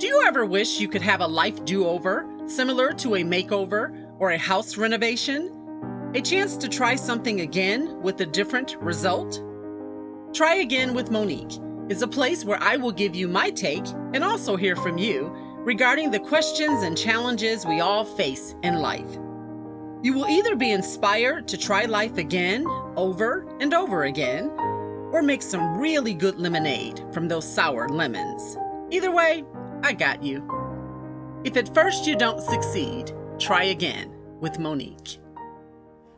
Do you ever wish you could have a life do over, similar to a makeover or a house renovation? A chance to try something again with a different result? Try Again with Monique is a place where I will give you my take and also hear from you regarding the questions and challenges we all face in life. You will either be inspired to try life again, over and over again, or make some really good lemonade from those sour lemons. Either way, I got you. If at first you don't succeed, try again with Monique.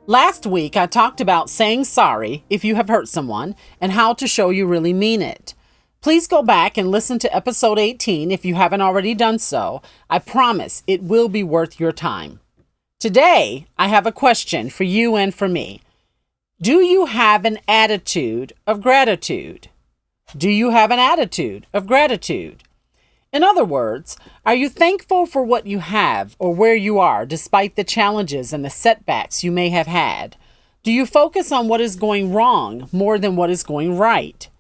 Last week, I talked about saying sorry if you have hurt someone and how to show you really mean it. Please go back and listen to episode 18 if you haven't already done so. I promise it will be worth your time. Today, I have a question for you and for me. Do you have an attitude of gratitude? Do you have an attitude of gratitude? In other words, are you thankful for what you have or where you are despite the challenges and the setbacks you may have had? Do you focus on what is going wrong more than what is going right?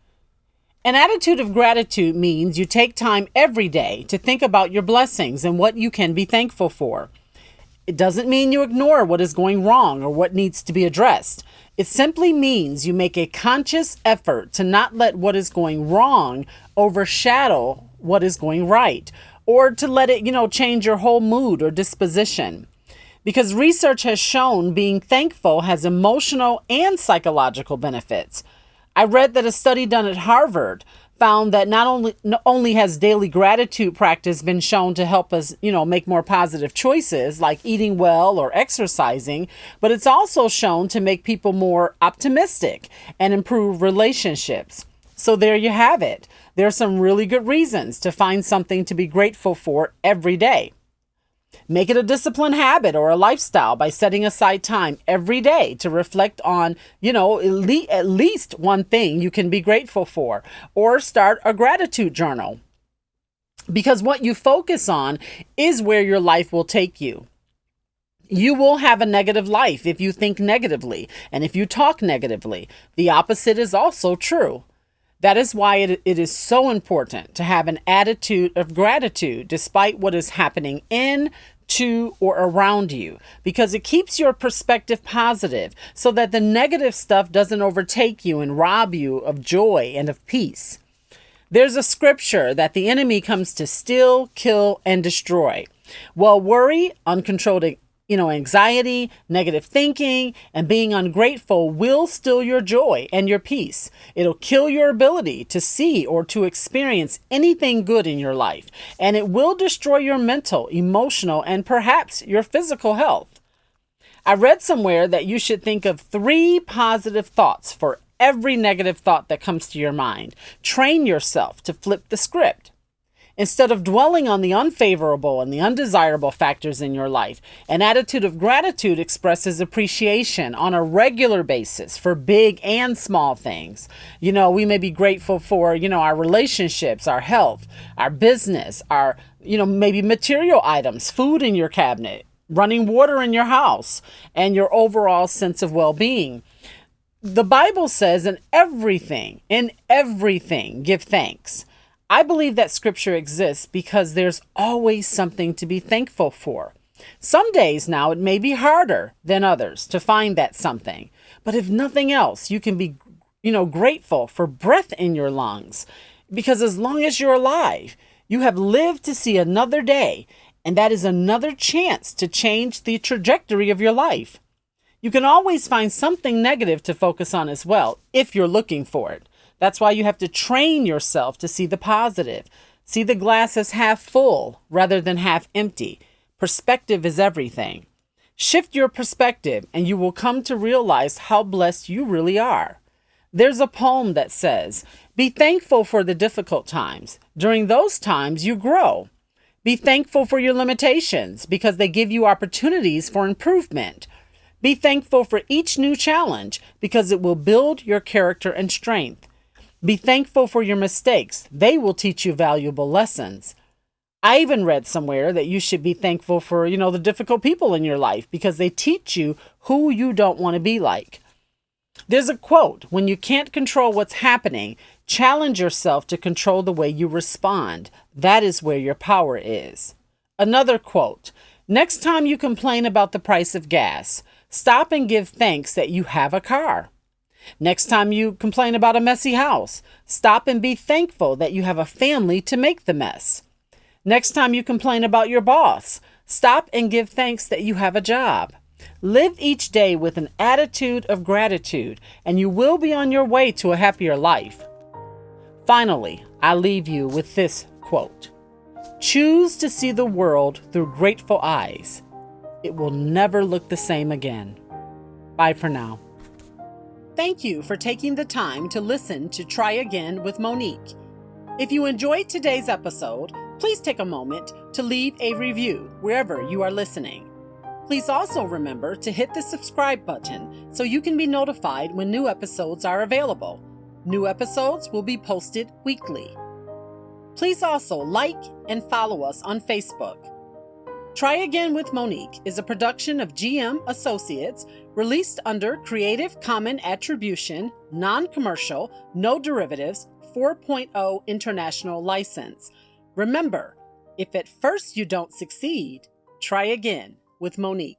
An attitude of gratitude means you take time every day to think about your blessings and what you can be thankful for. It doesn't mean you ignore what is going wrong or what needs to be addressed. It simply means you make a conscious effort to not let what is going wrong overshadow what is going right or to let it, you know, change your whole mood or disposition. Because research has shown being thankful has emotional and psychological benefits. I read that a study done at Harvard found that not only not only has daily gratitude practice been shown to help us, you know, make more positive choices like eating well or exercising, but it's also shown to make people more optimistic and improve relationships. So there you have it. There are some really good reasons to find something to be grateful for every day. Make it a disciplined habit or a lifestyle by setting aside time every day to reflect on, you know, at least one thing you can be grateful for, or start a gratitude journal. Because what you focus on is where your life will take you. You will have a negative life if you think negatively and if you talk negatively. The opposite is also true. That is why it, it is so important to have an attitude of gratitude despite what is happening in, to, or around you, because it keeps your perspective positive so that the negative stuff doesn't overtake you and rob you of joy and of peace. There's a scripture that the enemy comes to steal, kill, and destroy. Well, worry, uncontrolled you know, anxiety, negative thinking, and being ungrateful will steal your joy and your peace. It'll kill your ability to see or to experience anything good in your life, and it will destroy your mental, emotional, and perhaps your physical health. I read somewhere that you should think of three positive thoughts for every negative thought that comes to your mind. Train yourself to flip the script. Instead of dwelling on the unfavorable and the undesirable factors in your life, an attitude of gratitude expresses appreciation on a regular basis for big and small things. You know, we may be grateful for, you know, our relationships, our health, our business, our, you know, maybe material items, food in your cabinet, running water in your house, and your overall sense of well being. The Bible says, in everything, in everything, give thanks I believe that scripture exists because there's always something to be thankful for. Some days now it may be harder than others to find that something, but if nothing else, you can be, you know, grateful for breath in your lungs because as long as you're alive, you have lived to see another day, and that is another chance to change the trajectory of your life. You can always find something negative to focus on as well if you're looking for it. That's why you have to train yourself to see the positive. See the glass as half full rather than half empty. Perspective is everything. Shift your perspective and you will come to realize how blessed you really are. There's a poem that says, Be thankful for the difficult times. During those times, you grow. Be thankful for your limitations because they give you opportunities for improvement. Be thankful for each new challenge because it will build your character and strength. Be thankful for your mistakes. They will teach you valuable lessons. I even read somewhere that you should be thankful for, you know, the difficult people in your life because they teach you who you don't want to be like. There's a quote when you can't control what's happening, Challenge yourself to control the way you respond. That is where your power is. Another quote Next time you complain about the price of gas, stop and give thanks that you have a car. Next time you complain about a messy house, stop and be thankful that you have a family to make the mess. Next time you complain about your boss, stop and give thanks that you have a job. Live each day with an attitude of gratitude, and you will be on your way to a happier life. Finally, I leave you with this quote Choose to see the world through grateful eyes. It will never look the same again. Bye for now. Thank you for taking the time to listen to Try Again with Monique. If you enjoyed today's episode, please take a moment to leave a review wherever you are listening. Please also remember to hit the subscribe button so you can be notified when new episodes are available. New episodes will be posted weekly. Please also like and follow us on Facebook. Try Again with Monique is a production of GM Associates released under Creative Common Attribution, Non Commercial, No Derivatives 4.0 International License. Remember, if at first you don't succeed, try again with Monique.